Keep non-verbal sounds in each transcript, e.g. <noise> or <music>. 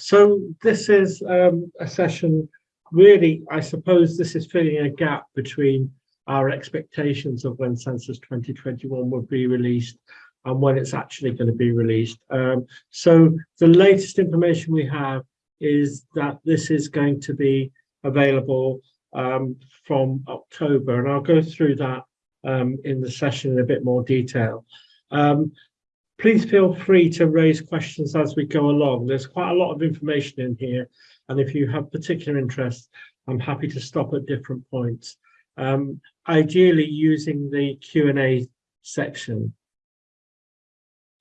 So this is um, a session, really, I suppose this is filling a gap between our expectations of when Census 2021 will be released and when it's actually going to be released. Um, so the latest information we have is that this is going to be available um, from October, and I'll go through that um, in the session in a bit more detail. Um, please feel free to raise questions as we go along. There's quite a lot of information in here, and if you have particular interest, I'm happy to stop at different points. Um, ideally using the Q&A section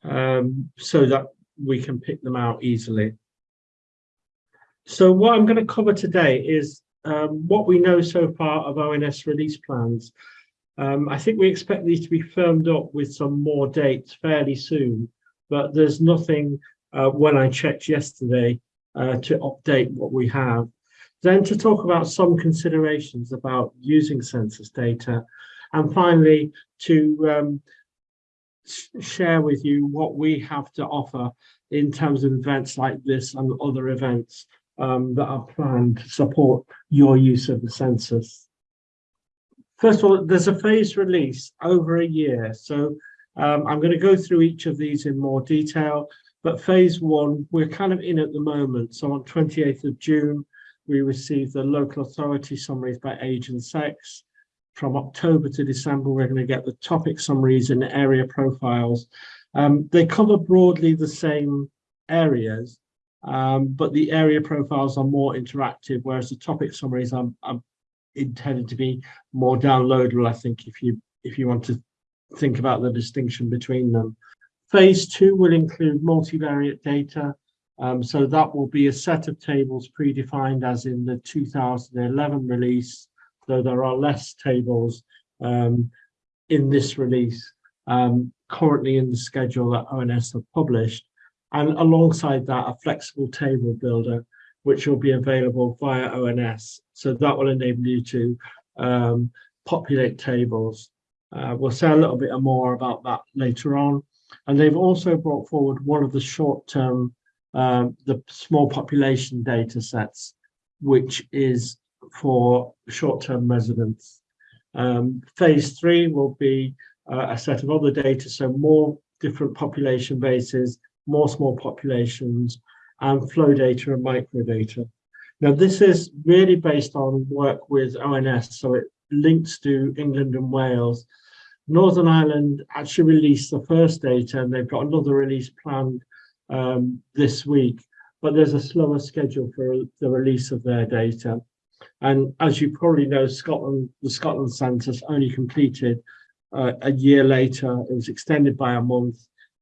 um, so that we can pick them out easily. So what I'm going to cover today is um, what we know so far of ONS release plans. Um, I think we expect these to be firmed up with some more dates fairly soon, but there's nothing uh, when I checked yesterday uh, to update what we have. Then to talk about some considerations about using census data, and finally to um, share with you what we have to offer in terms of events like this and other events um, that are planned to support your use of the census. First of all, there's a phased release over a year. So um, I'm going to go through each of these in more detail, but phase one, we're kind of in at the moment. So on 28th of June, we received the local authority summaries by age and sex. From October to December, we're going to get the topic summaries and area profiles. Um, they cover broadly the same areas, um, but the area profiles are more interactive, whereas the topic summaries are, are intended to be more downloadable, I think, if you if you want to think about the distinction between them. Phase two will include multivariate data. Um, so that will be a set of tables predefined as in the 2011 release, though there are less tables um, in this release um, currently in the schedule that ONS have published. And alongside that, a flexible table builder, which will be available via ONS. So that will enable you to um, populate tables. Uh, we'll say a little bit more about that later on. And they've also brought forward one of the short-term, um, the small population data sets, which is for short-term residents. Um, phase three will be uh, a set of other data, so more different population bases, more small populations, and flow data and microdata. Now, this is really based on work with ONS, so it links to England and Wales. Northern Ireland actually released the first data, and they've got another release planned um, this week, but there's a slower schedule for the release of their data. And as you probably know, Scotland, the Scotland census only completed uh, a year later. It was extended by a month.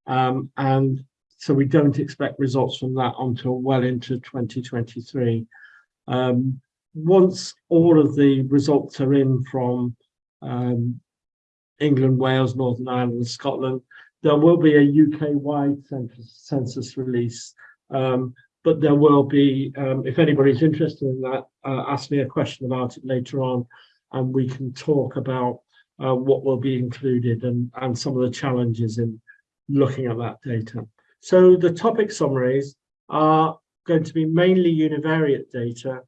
Um, and so we don't expect results from that until well into 2023. Um, once all of the results are in from um, England, Wales, Northern Ireland, and Scotland, there will be a UK-wide census, census release. Um, but there will be, um, if anybody's interested in that, uh, ask me a question about it later on, and we can talk about uh, what will be included and, and some of the challenges in looking at that data. So the topic summaries are going to be mainly univariate data.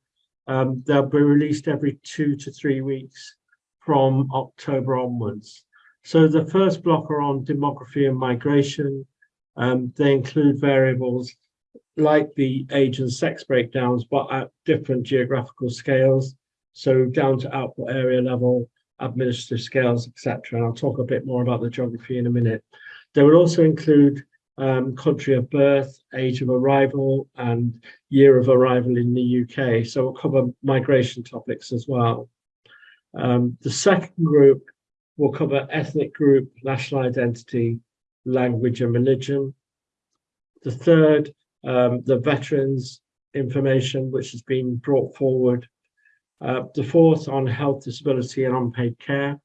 Um, they'll be released every two to three weeks from October onwards. So the first block are on demography and migration. Um, they include variables like the age and sex breakdowns, but at different geographical scales. So down to output area level, administrative scales, etc. And I'll talk a bit more about the geography in a minute. They will also include um, country of birth, age of arrival, and year of arrival in the UK. So we'll cover migration topics as well. Um, the second group will cover ethnic group, national identity, language and religion. The third, um, the veterans information, which has been brought forward. Uh, the fourth on health, disability and unpaid care.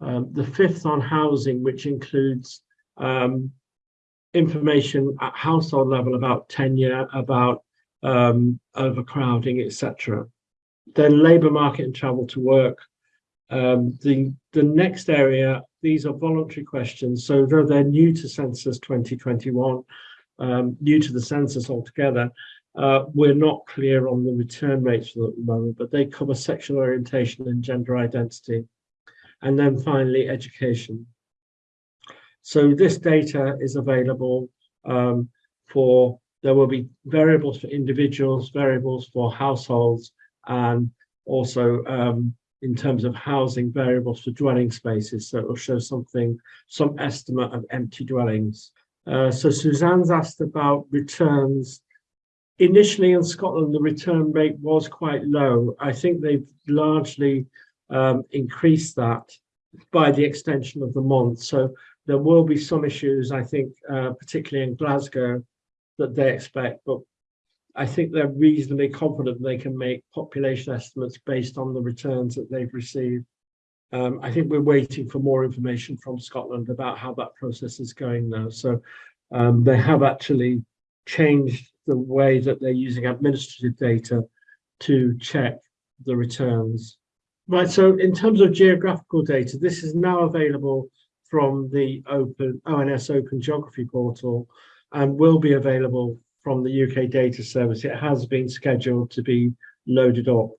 Um, the fifth on housing, which includes um, information at household level about tenure, about um, overcrowding, etc. Then labour market and travel to work. Um, the, the next area, these are voluntary questions. So though they're new to Census 2021, um, new to the census altogether, uh, we're not clear on the return rates at the moment, but they cover sexual orientation and gender identity. And then finally, education. So this data is available um, for, there will be variables for individuals, variables for households, and also um, in terms of housing variables for dwelling spaces. So it will show something, some estimate of empty dwellings. Uh, so Suzanne's asked about returns. Initially in Scotland, the return rate was quite low. I think they've largely um, increased that by the extension of the month. So there will be some issues, I think, uh, particularly in Glasgow, that they expect, but I think they're reasonably confident they can make population estimates based on the returns that they've received. Um, I think we're waiting for more information from Scotland about how that process is going now. So um, they have actually changed the way that they're using administrative data to check the returns. Right, so in terms of geographical data, this is now available from the open ONS Open Geography portal and will be available from the UK Data Service. It has been scheduled to be loaded up.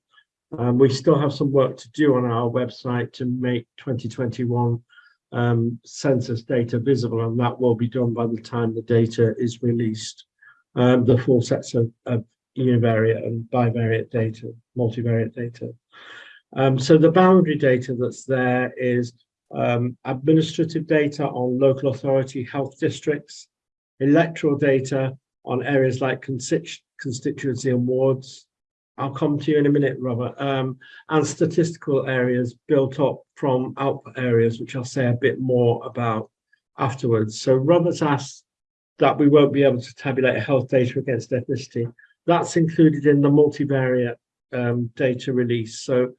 Um, we still have some work to do on our website to make 2021 um, census data visible, and that will be done by the time the data is released. Um, the full sets of, of univariate and bivariate data, multivariate data. Um, so the boundary data that's there is um, administrative data on local authority health districts, electoral data on areas like constituency and wards. I'll come to you in a minute, Robert, um, and statistical areas built up from output areas, which I'll say a bit more about afterwards. So Robert's asked that we won't be able to tabulate health data against ethnicity. That's included in the multivariate um, data release. So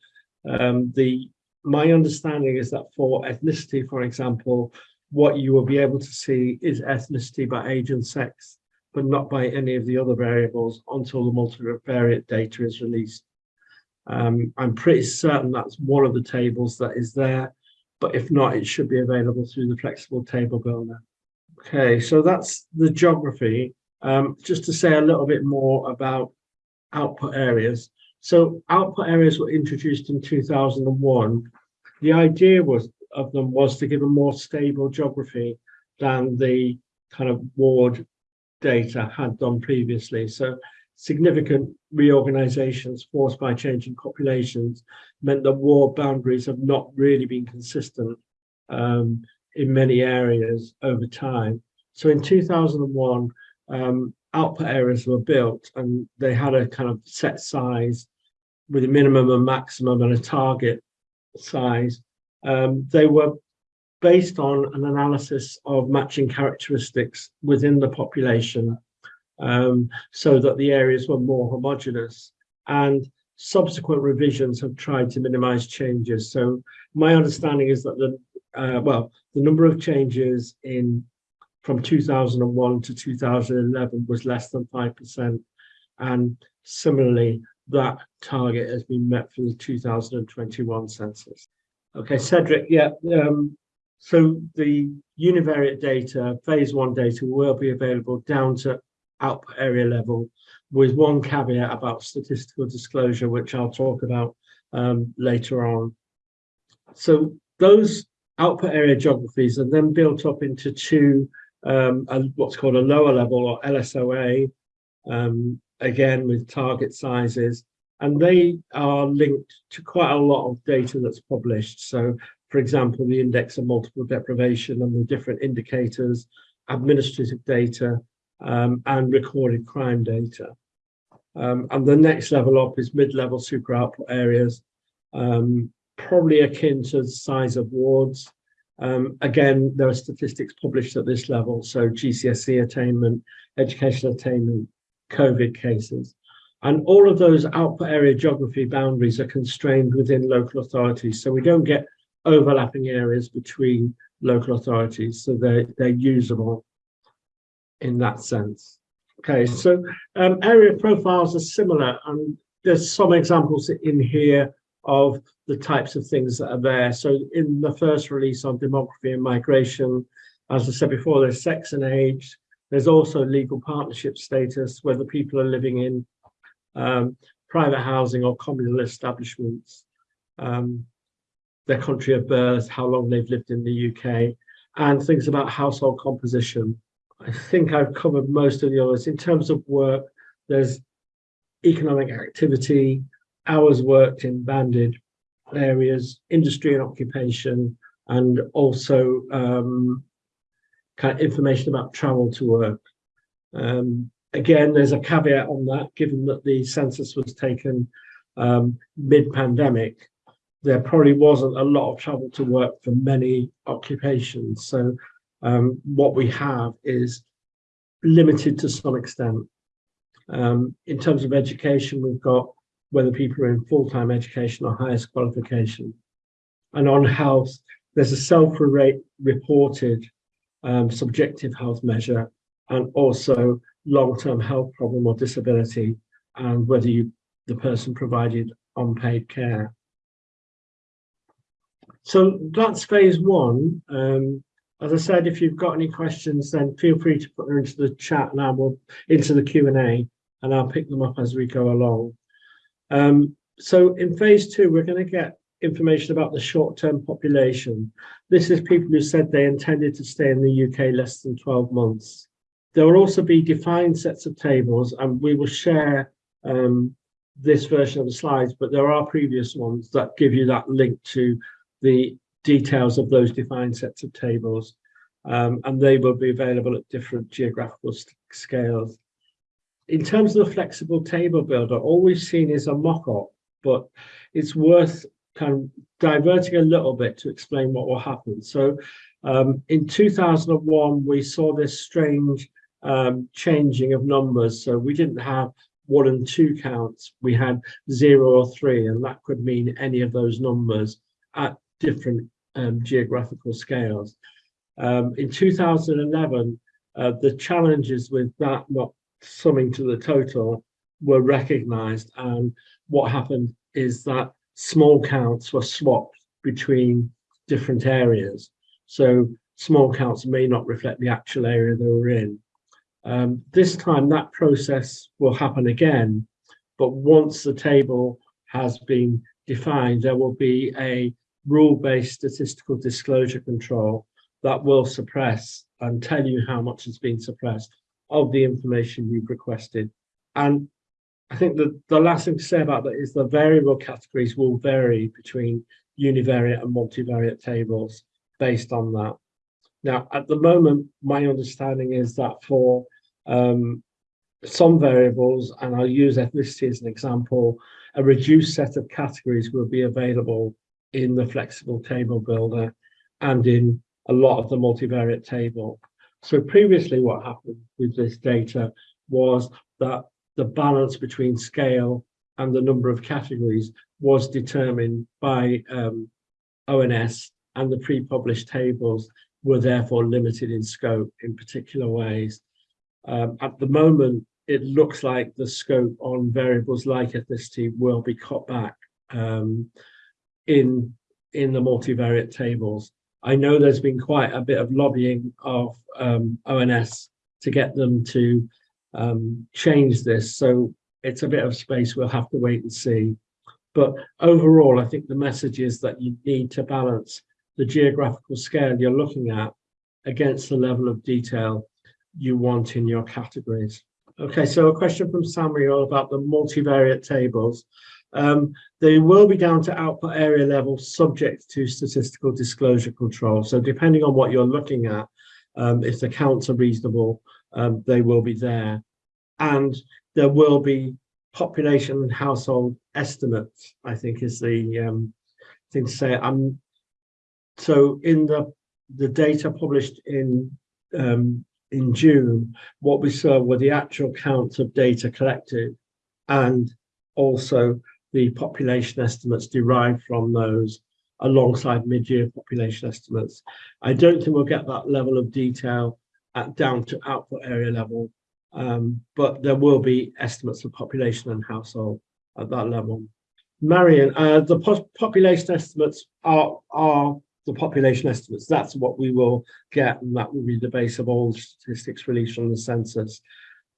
um, the my understanding is that for ethnicity, for example, what you will be able to see is ethnicity by age and sex but not by any of the other variables until the multivariate data is released. Um, I'm pretty certain that's one of the tables that is there, but if not, it should be available through the flexible table builder. Okay, so that's the geography. Um, just to say a little bit more about output areas. So output areas were introduced in 2001. The idea was of them was to give a more stable geography than the kind of ward data had done previously. So significant reorganizations forced by changing populations meant that ward boundaries have not really been consistent um, in many areas over time. So in 2001, um, output areas were built and they had a kind of set size with a minimum and maximum and a target size. Um, they were based on an analysis of matching characteristics within the population um, so that the areas were more homogenous and subsequent revisions have tried to minimize changes. So my understanding is that the, uh, well, the number of changes in from 2001 to 2011 was less than 5%. And similarly, that target has been met for the 2021 census. Okay, Cedric, yeah, um, so the univariate data, phase one data will be available down to output area level with one caveat about statistical disclosure, which I'll talk about um, later on. So those output area geographies are then built up into two, um, what's called a lower level or LSOA, um, again with target sizes, and they are linked to quite a lot of data that's published. So for example, the index of multiple deprivation and the different indicators, administrative data, um, and recorded crime data. Um, and the next level up is mid-level super output areas, um, probably akin to the size of wards. Um, again, there are statistics published at this level, so GCSE attainment, education attainment, COVID cases. And all of those output area geography boundaries are constrained within local authorities. So we don't get overlapping areas between local authorities, so they're, they're usable in that sense. Okay, so um, area profiles are similar, and there's some examples in here of the types of things that are there. So in the first release on demography and migration, as I said before, there's sex and age, There's also legal partnership status, whether people are living in um, private housing or communal establishments, um, their country of birth, how long they've lived in the UK, and things about household composition. I think I've covered most of the others. In terms of work, there's economic activity, hours worked in banded areas, industry and occupation, and also um, kind of information about travel to work. Um, again, there's a caveat on that, given that the census was taken um, mid-pandemic, there probably wasn't a lot of travel to work for many occupations. So um, what we have is limited to some extent. Um, in terms of education, we've got whether people are in full-time education or highest qualification. And on health, there's a self-reported um, subjective health measure and also long-term health problem or disability and whether you, the person provided unpaid care. So that's phase one. Um, as I said, if you've got any questions, then feel free to put them into the chat and I will into the Q&A and I'll pick them up as we go along. Um, so in phase two, we're going to get information about the short-term population. This is people who said they intended to stay in the UK less than 12 months. There will also be defined sets of tables and we will share um, this version of the slides, but there are previous ones that give you that link to the details of those defined sets of tables. Um, and they will be available at different geographical scales. In terms of the flexible table builder, all we've seen is a mock-up, but it's worth kind of diverting a little bit to explain what will happen. So um, in 2001, we saw this strange um, changing of numbers. So we didn't have one and two counts, we had zero or three, and that could mean any of those numbers at different um, geographical scales. Um, in 2011, uh, the challenges with that not summing to the total were recognized and what happened is that small counts were swapped between different areas. So small counts may not reflect the actual area they were in. Um, this time that process will happen again, but once the table has been defined, there will be a rule-based statistical disclosure control that will suppress and tell you how much has been suppressed of the information you've requested. And I think the, the last thing to say about that is the variable categories will vary between univariate and multivariate tables based on that. Now, at the moment, my understanding is that for um, some variables, and I'll use ethnicity as an example, a reduced set of categories will be available in the flexible table builder and in a lot of the multivariate table. So previously what happened with this data was that the balance between scale and the number of categories was determined by um, ONS and the pre-published tables were therefore limited in scope in particular ways. Um, at the moment, it looks like the scope on variables like ethnicity will be cut back. Um, in in the multivariate tables. I know there's been quite a bit of lobbying of um, ONS to get them to um, change this. So it's a bit of space we'll have to wait and see. But overall, I think the message is that you need to balance the geographical scale you're looking at against the level of detail you want in your categories. Okay, so a question from Samuel about the multivariate tables. Um, they will be down to output area level subject to statistical disclosure control. So depending on what you're looking at, um, if the counts are reasonable, um, they will be there. And there will be population and household estimates, I think is the um, thing to say. Um, so in the, the data published in um, in June, what we saw were the actual counts of data collected and also the population estimates derived from those alongside mid-year population estimates. I don't think we'll get that level of detail at down to output area level, um, but there will be estimates of population and household at that level. Marion, uh, the po population estimates are, are the population estimates. That's what we will get, and that will be the base of all statistics released from the census.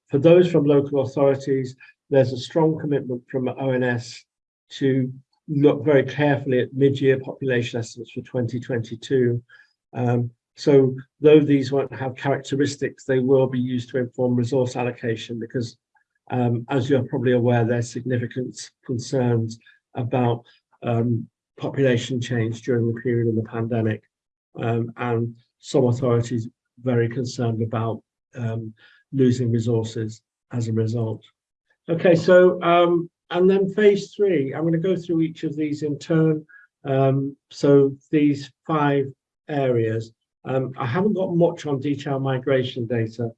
For those from local authorities, there's a strong commitment from ONS to look very carefully at mid-year population estimates for 2022. Um, so though these won't have characteristics, they will be used to inform resource allocation because um, as you're probably aware, there's significant concerns about um, population change during the period of the pandemic. Um, and some authorities very concerned about um, losing resources as a result. Okay, so um, and then phase three, I'm going to go through each of these in turn. Um, so these five areas, um, I haven't got much on detailed migration data.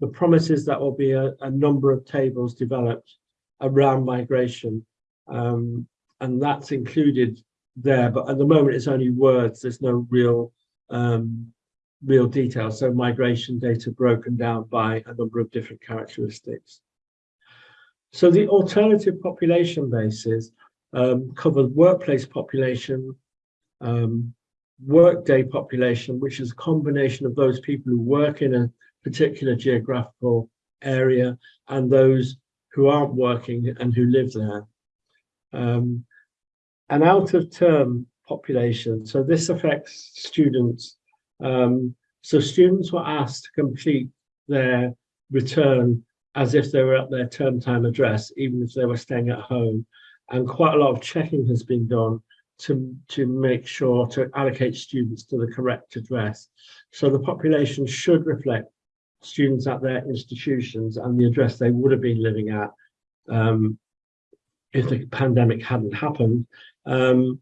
The promise is that will be a, a number of tables developed around migration, um, and that's included there. But at the moment, it's only words. There's no real um, real detail. So migration data broken down by a number of different characteristics. So the alternative population bases um, cover workplace population, um, workday population, which is a combination of those people who work in a particular geographical area and those who aren't working and who live there. Um, an out of term population, so this affects students. Um, so students were asked to complete their return as if they were at their term time address, even if they were staying at home. And quite a lot of checking has been done to, to make sure to allocate students to the correct address. So the population should reflect students at their institutions and the address they would have been living at um, if the pandemic hadn't happened. Um,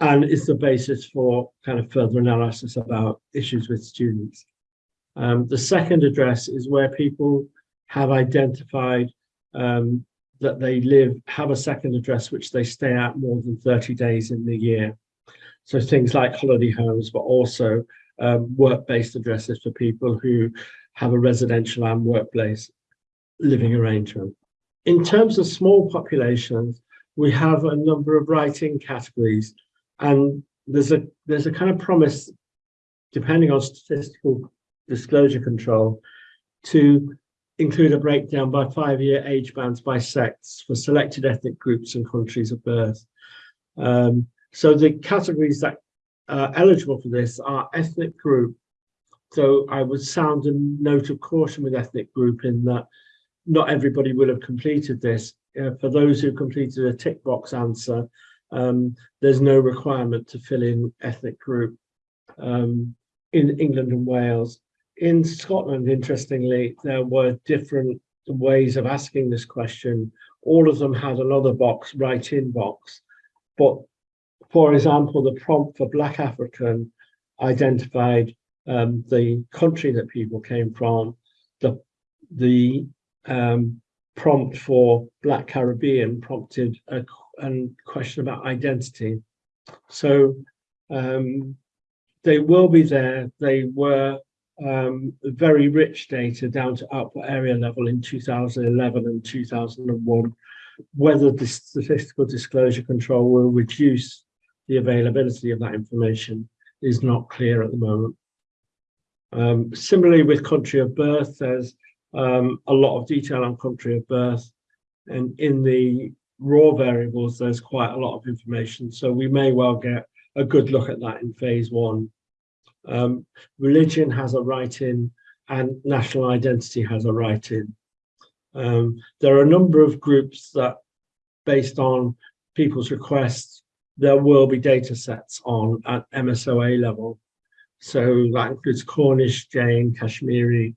and it's the basis for kind of further analysis about issues with students. Um, the second address is where people have identified um, that they live, have a second address which they stay at more than 30 days in the year. So things like holiday homes, but also um, work-based addresses for people who have a residential and workplace living arrangement. In terms of small populations, we have a number of writing categories and there's a there's a kind of promise, depending on statistical disclosure control, to include a breakdown by five-year age bands by sex for selected ethnic groups and countries of birth. Um, so the categories that are eligible for this are ethnic group. So I would sound a note of caution with ethnic group in that not everybody will have completed this. Uh, for those who completed a tick box answer, um, there's no requirement to fill in ethnic group um, in England and Wales. In Scotland, interestingly, there were different ways of asking this question. All of them had another box, write in box. But for example, the prompt for Black African identified um, the country that people came from, the, the um, prompt for Black Caribbean prompted a, a question about identity. So um, they will be there. They were um, very rich data down to output area level in 2011 and 2001. Whether the statistical disclosure control will reduce the availability of that information is not clear at the moment. Um, similarly with country of birth, there's um, a lot of detail on country of birth. And in the raw variables, there's quite a lot of information. So we may well get a good look at that in phase one. Um, religion has a write in and national identity has a write in. Um, there are a number of groups that, based on people's requests, there will be data sets on at MSOA level. So that includes Cornish, Jain, Kashmiri,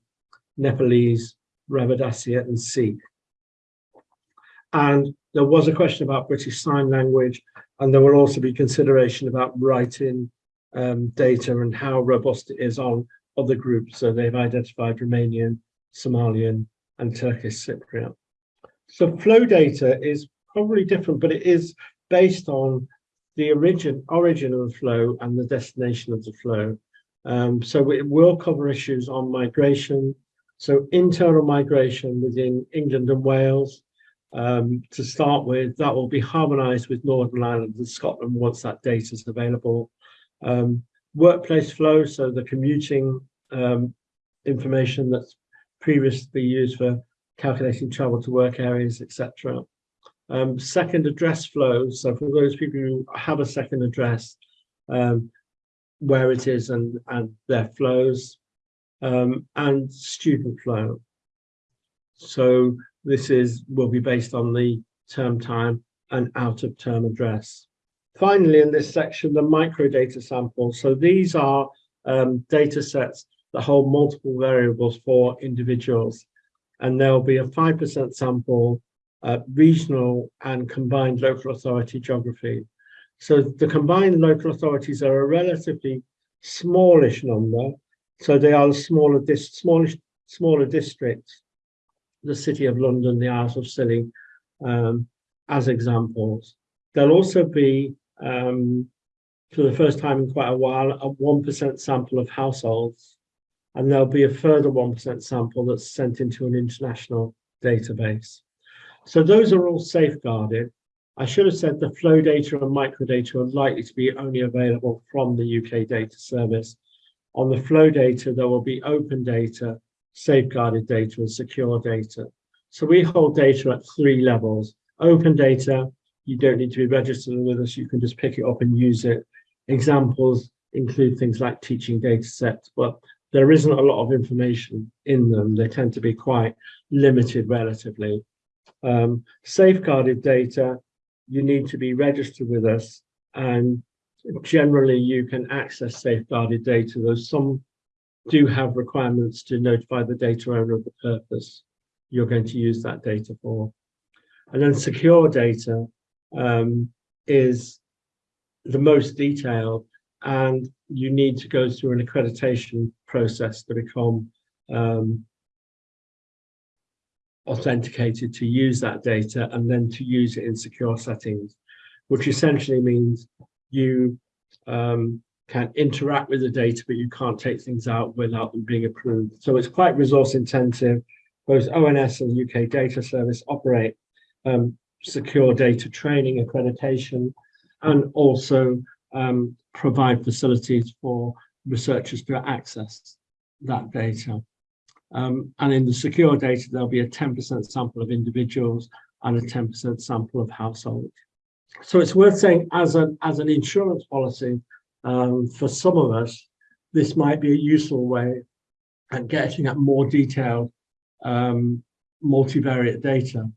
Nepalese, Ravidassia and Sikh. And there was a question about British Sign Language, and there will also be consideration about writing um, data and how robust it is on other groups. So they've identified Romanian, Somalian, and Turkish Cypriot. So flow data is probably different, but it is based on the origin, origin of the flow and the destination of the flow. Um, so it will cover issues on migration, so internal migration within England and Wales, um, to start with, that will be harmonised with Northern Ireland and Scotland once that data is available. Um, workplace flow, so the commuting um, information that's previously used for calculating travel to work areas, etc. Um, second address flow, so for those people who have a second address, um, where it is and, and their flows, um, and student flow. So this is will be based on the term time and out of term address. Finally, in this section, the microdata samples. So these are um, data sets that hold multiple variables for individuals. And there'll be a 5% sample, uh, regional and combined local authority geography. So the combined local authorities are a relatively smallish number. So they are the smaller, dis smallish, smaller districts, the City of London, the Isles of Scilly, um, as examples. There'll also be, um, for the first time in quite a while, a 1% sample of households. And there'll be a further 1% sample that's sent into an international database. So those are all safeguarded. I should have said the flow data and microdata are likely to be only available from the UK data service. On the flow data, there will be open data, safeguarded data and secure data. So we hold data at three levels. Open data, you don't need to be registered with us, you can just pick it up and use it. Examples include things like teaching data sets, but there isn't a lot of information in them. They tend to be quite limited relatively. Um, safeguarded data, you need to be registered with us and generally you can access safeguarded data, though some do have requirements to notify the data owner of the purpose you're going to use that data for. And then secure data um, is the most detailed and you need to go through an accreditation process to become um, authenticated to use that data and then to use it in secure settings, which essentially means you um, can interact with the data, but you can't take things out without them being approved. So it's quite resource intensive. Both ONS and UK Data Service operate um, secure data training, accreditation, and also um, provide facilities for researchers to access that data. Um, and in the secure data, there'll be a 10% sample of individuals and a 10% sample of households. So it's worth saying as, a, as an insurance policy, um, for some of us, this might be a useful way at getting at more detailed um, multivariate data,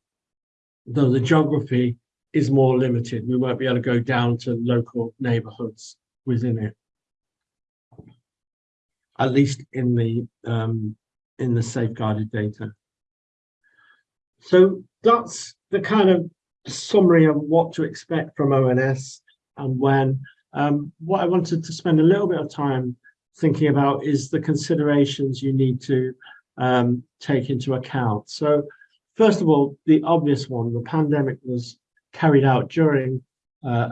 though the geography is more limited. We won't be able to go down to local neighborhoods within it, at least in the um, in the safeguarded data. So that's the kind of summary of what to expect from ONS and when. Um, what I wanted to spend a little bit of time thinking about is the considerations you need to um, take into account. So first of all, the obvious one, the pandemic was carried out during, uh,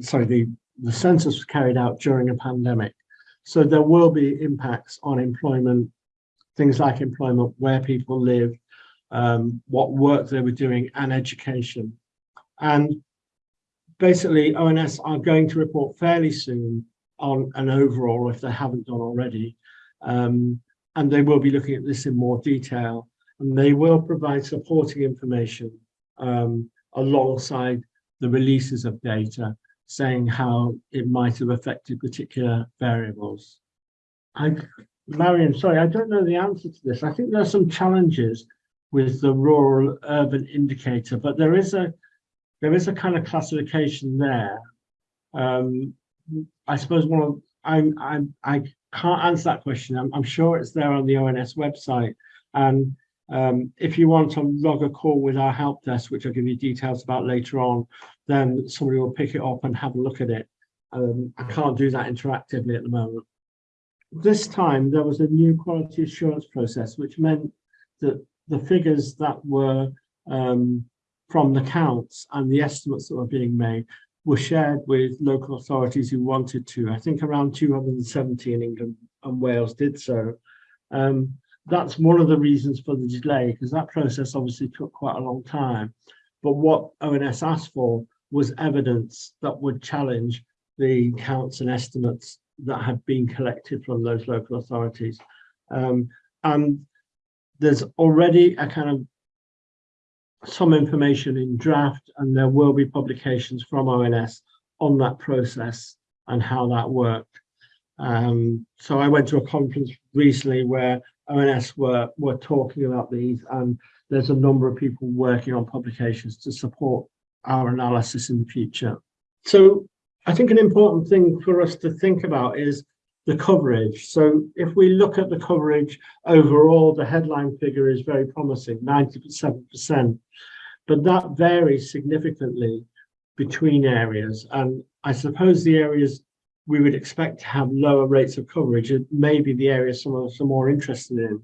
sorry, the, the census was carried out during a pandemic. So there will be impacts on employment, things like employment, where people live, um, what work they were doing and education. And basically ONS are going to report fairly soon on an overall if they haven't done already. Um, and they will be looking at this in more detail and they will provide supporting information um, alongside the releases of data saying how it might have affected particular variables. I, Marion, sorry, I don't know the answer to this. I think there are some challenges with the rural urban indicator, but there is a there is a kind of classification there. Um, I suppose one of I'm I'm I can't answer that question. I'm, I'm sure it's there on the ONS website. And um, if you want to log a call with our help desk, which I'll give you details about later on, then somebody will pick it up and have a look at it. Um, I can't do that interactively at the moment. This time there was a new quality assurance process, which meant that the figures that were um, from the counts and the estimates that were being made were shared with local authorities who wanted to. I think around 270 in England and Wales did so. Um, that's one of the reasons for the delay, because that process obviously took quite a long time. But what ONS asked for was evidence that would challenge the counts and estimates that had been collected from those local authorities. Um, and there's already a kind of some information in draft and there will be publications from ONS on that process and how that worked. Um, so I went to a conference recently where ONS were, were talking about these and there's a number of people working on publications to support our analysis in the future. So I think an important thing for us to think about is the coverage. So if we look at the coverage overall, the headline figure is very promising, 97%, but that varies significantly between areas. And I suppose the areas we would expect to have lower rates of coverage it may be the areas some of us are more interested in.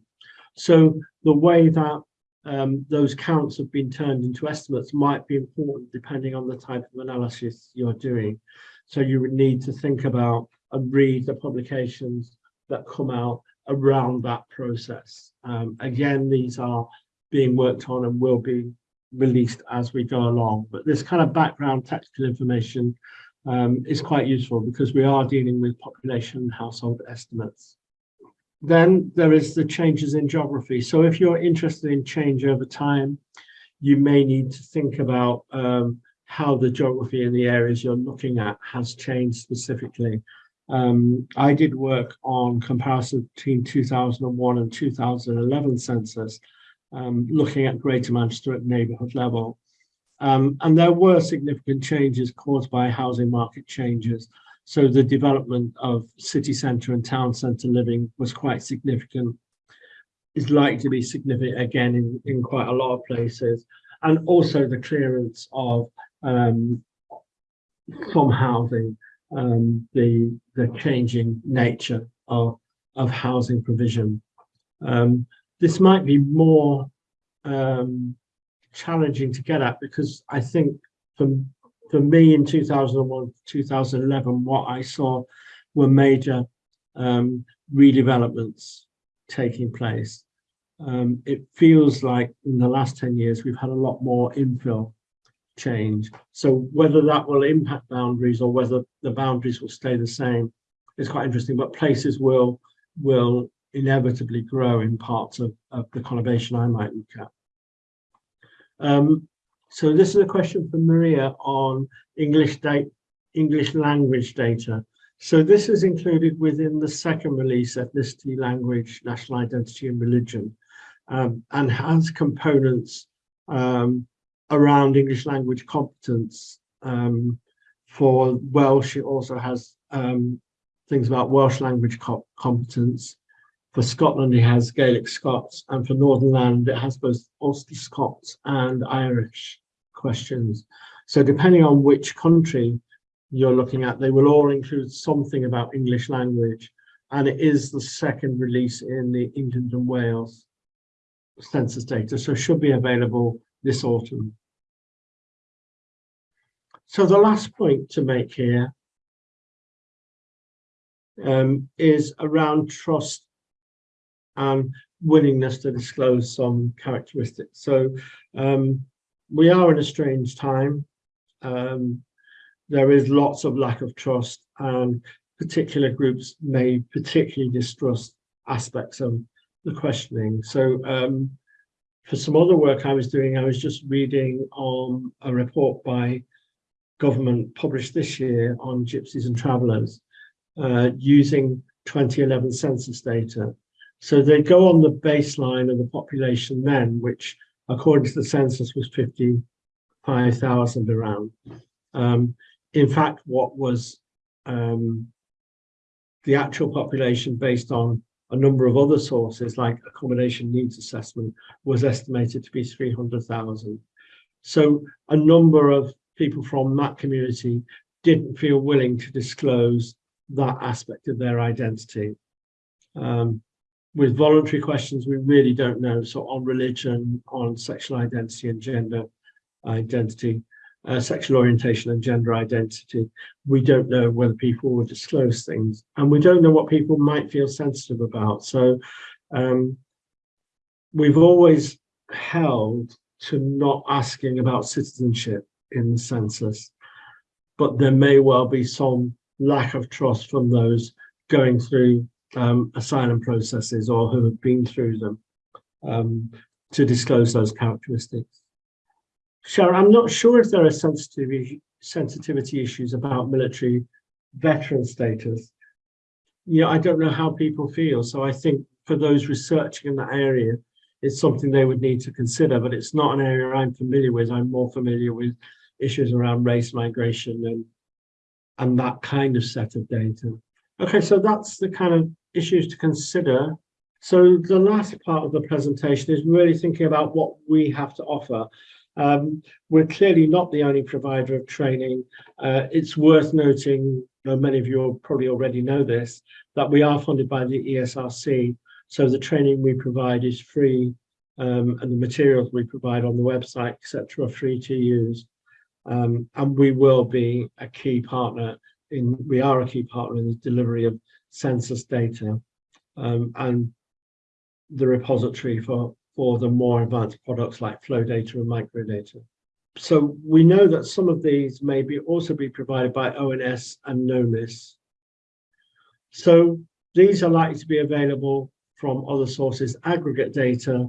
So the way that um, those counts have been turned into estimates might be important depending on the type of analysis you're doing. So you would need to think about and read the publications that come out around that process. Um, again, these are being worked on and will be released as we go along. But this kind of background technical information um, is quite useful because we are dealing with population household estimates. Then there is the changes in geography. So if you're interested in change over time, you may need to think about um, how the geography in the areas you're looking at has changed specifically. Um, I did work on comparison between 2001 and 2011 census, um, looking at Greater Manchester at neighbourhood level. Um, and there were significant changes caused by housing market changes. So the development of city centre and town centre living was quite significant. Is likely to be significant again in, in quite a lot of places. And also the clearance of um, from housing um, the the changing nature of of housing provision. Um, this might be more um, challenging to get at because I think for for me in 2001 2011 what I saw were major um, redevelopments taking place. Um, it feels like in the last 10 years we've had a lot more infill change. So whether that will impact boundaries or whether the boundaries will stay the same is quite interesting, but places will will inevitably grow in parts of, of the conurbation I might look at. Um, so this is a question for Maria on English English language data. So this is included within the second release, ethnicity, language, national identity and religion, um, and has components um, around English language competence. Um, for Welsh, it also has um, things about Welsh language co competence. For Scotland, it has Gaelic Scots, and for Northern Ireland, it has both Ulster Scots and Irish questions. So depending on which country you're looking at, they will all include something about English language. And it is the second release in the England and Wales census data, so should be available this autumn. So the last point to make here um, is around trust and willingness to disclose some characteristics. So um, we are in a strange time. Um, there is lots of lack of trust and particular groups may particularly distrust aspects of the questioning. So um, for some other work I was doing, I was just reading on a report by government published this year on gypsies and travellers uh, using 2011 census data. So they go on the baseline of the population then, which according to the census was 55,000 around. Um, in fact, what was um, the actual population based on a number of other sources like accommodation needs assessment was estimated to be 300,000. So a number of people from that community didn't feel willing to disclose that aspect of their identity. Um, with voluntary questions, we really don't know. So on religion, on sexual identity and gender identity, uh, sexual orientation and gender identity, we don't know whether people will disclose things and we don't know what people might feel sensitive about. So um, we've always held to not asking about citizenship in the census, but there may well be some lack of trust from those going through um, asylum processes or who have been through them um, to disclose those characteristics. Sharon, I'm not sure if there are sensitivity, sensitivity issues about military veteran status. Yeah, I don't know how people feel. So I think for those researching in that area, it's something they would need to consider, but it's not an area I'm familiar with. I'm more familiar with issues around race migration and and that kind of set of data. Okay, so that's the kind of issues to consider. So the last part of the presentation is really thinking about what we have to offer. Um, we're clearly not the only provider of training. Uh, it's worth noting, though many of you probably already know this, that we are funded by the ESRC. So the training we provide is free um, and the materials we provide on the website, etc., are free to use. Um, and we will be a key partner in, we are a key partner in the delivery of census data um, and the repository for, for the more advanced products like flow data and microdata. So we know that some of these may be also be provided by ONS and NOMIS. So these are likely to be available from other sources, aggregate data.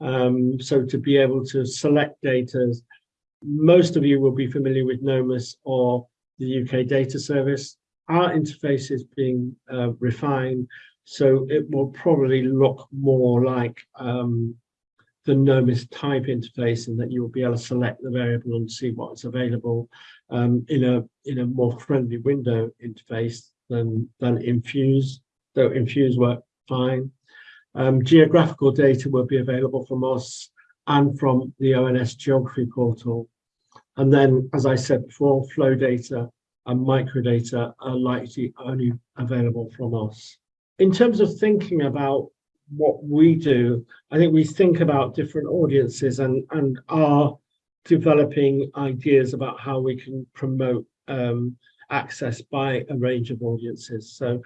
Um, so to be able to select data most of you will be familiar with NOMIS or the UK Data Service. Our interface is being uh, refined, so it will probably look more like um, the NOMIS type interface in that you'll be able to select the variable and see what's available um, in a in a more friendly window interface than than Infuse, though Infuse work fine. Um, geographical data will be available from us and from the ONS geography portal. And then, as I said before, flow data and microdata are likely only available from us. In terms of thinking about what we do, I think we think about different audiences and, and are developing ideas about how we can promote um, access by a range of audiences. So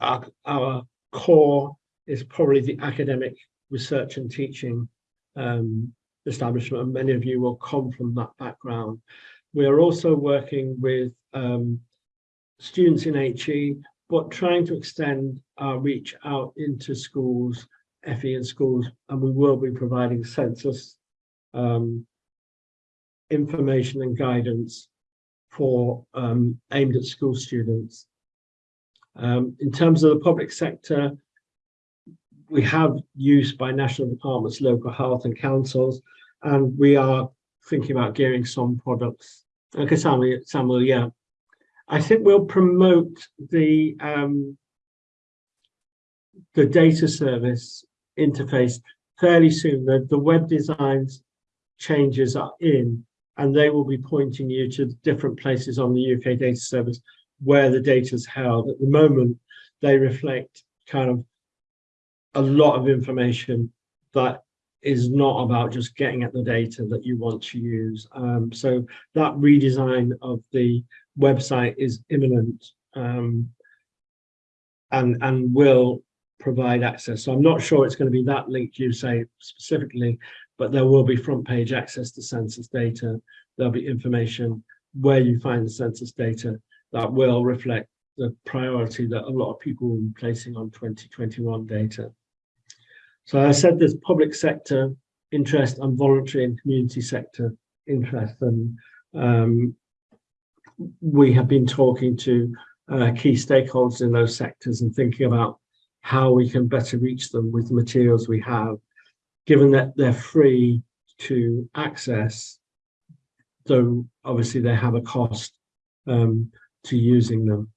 our, our core is probably the academic research and teaching um, establishment, and many of you will come from that background. We are also working with um, students in HE, but trying to extend our reach out into schools, FE and schools, and we will be providing census um, information and guidance for um, aimed at school students. Um, in terms of the public sector, we have use by national departments, local health and councils, and we are thinking about gearing some products. Okay, Samuel, Samuel, yeah. I think we'll promote the um, the data service interface fairly soon. The, the web designs changes are in, and they will be pointing you to different places on the UK data service where the data is held. At the moment, they reflect kind of a lot of information that is not about just getting at the data that you want to use. Um, so that redesign of the website is imminent um, and, and will provide access. So I'm not sure it's going to be that link you say specifically, but there will be front page access to census data. There'll be information where you find the census data that will reflect the priority that a lot of people will be placing on 2021 data. So I said there's public sector interest and voluntary and community sector interest. And um, we have been talking to uh, key stakeholders in those sectors and thinking about how we can better reach them with the materials we have, given that they're free to access, though obviously they have a cost um, to using them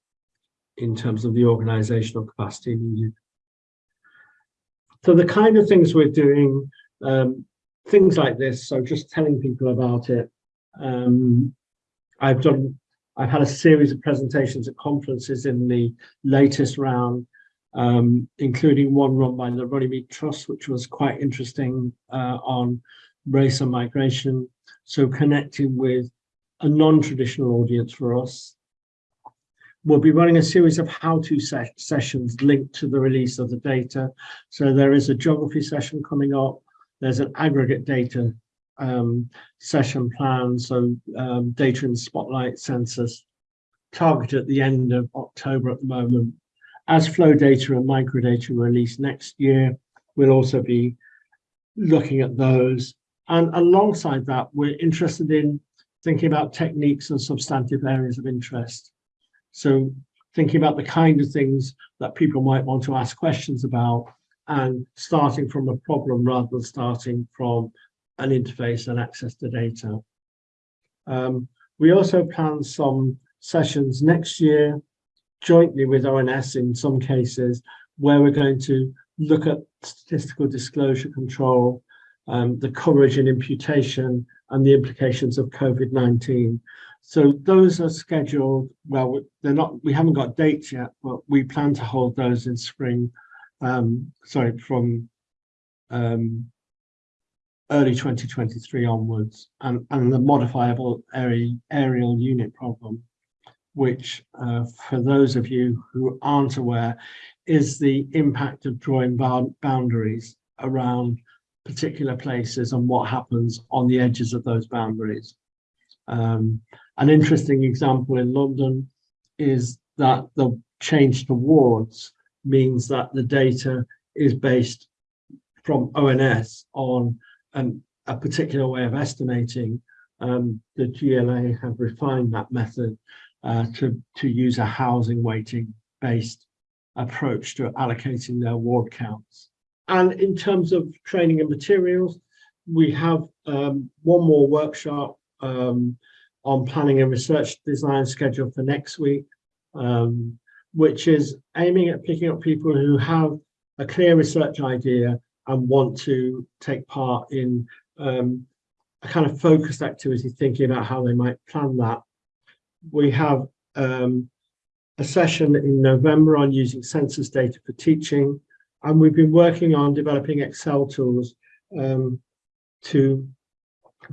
in terms of the organizational capacity needed. So the kind of things we're doing, um, things like this, so just telling people about it. Um, I've done, I've had a series of presentations at conferences in the latest round, um, including one run by the Runnymede Trust, which was quite interesting uh, on race and migration. So connecting with a non-traditional audience for us, We'll be running a series of how-to se sessions linked to the release of the data. So there is a geography session coming up. There's an aggregate data um, session plan. So um, data in spotlight census targeted at the end of October at the moment. as flow data and microdata are released next year, we'll also be looking at those. And alongside that, we're interested in thinking about techniques and substantive areas of interest. So thinking about the kind of things that people might want to ask questions about and starting from a problem rather than starting from an interface and access to data. Um, we also plan some sessions next year jointly with ONS in some cases where we're going to look at statistical disclosure control, um, the coverage and imputation and the implications of COVID-19. So those are scheduled, well, they're not, we haven't got dates yet, but we plan to hold those in spring, um, sorry, from um, early 2023 onwards and, and the modifiable areal unit problem, which uh, for those of you who aren't aware, is the impact of drawing boundaries around particular places and what happens on the edges of those boundaries. Um, an interesting example in London is that the change to wards means that the data is based from ONS on um, a particular way of estimating, um, the GLA have refined that method uh, to, to use a housing weighting based approach to allocating their ward counts. And in terms of training and materials, we have um, one more workshop um, on planning and research design scheduled for next week, um, which is aiming at picking up people who have a clear research idea and want to take part in um, a kind of focused activity, thinking about how they might plan that. We have um, a session in November on using census data for teaching, and we've been working on developing Excel tools um, to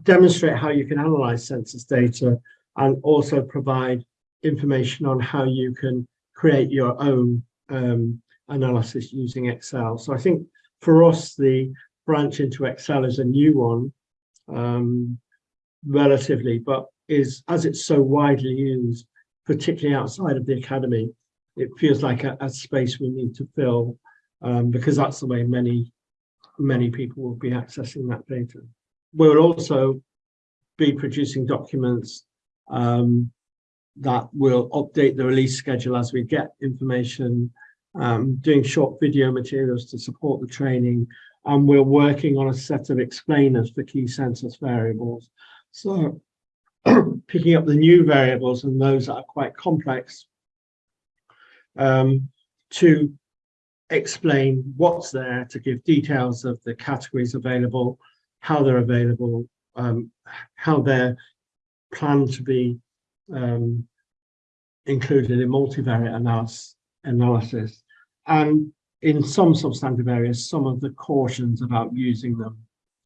demonstrate how you can analyze census data and also provide information on how you can create your own um, analysis using Excel. So I think for us, the branch into Excel is a new one, um, relatively, but is as it's so widely used, particularly outside of the academy, it feels like a, a space we need to fill um, because that's the way many, many people will be accessing that data. We'll also be producing documents um, that will update the release schedule as we get information um, doing short video materials to support the training, and we're working on a set of explainers for key census variables. So <clears throat> picking up the new variables and those that are quite complex um, to explain what's there, to give details of the categories available, how they're available, um, how they're planned to be um, included in multivariate analysis, analysis and in some substantive areas, some of the cautions about using them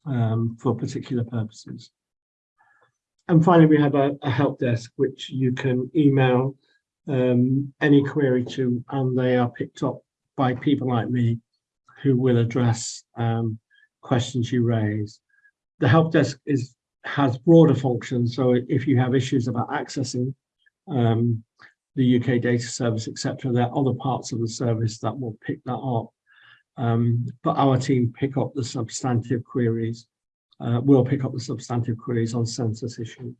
um, for particular purposes. And finally, we have a, a help desk, which you can email um, any query to, and they are picked up by people like me who will address um, questions you raise. The help desk is has broader functions, so if you have issues about accessing um, the UK data service, etc. There are other parts of the service that will pick that up. Um, but our team pick up the substantive queries. Uh, we'll pick up the substantive queries on census issues.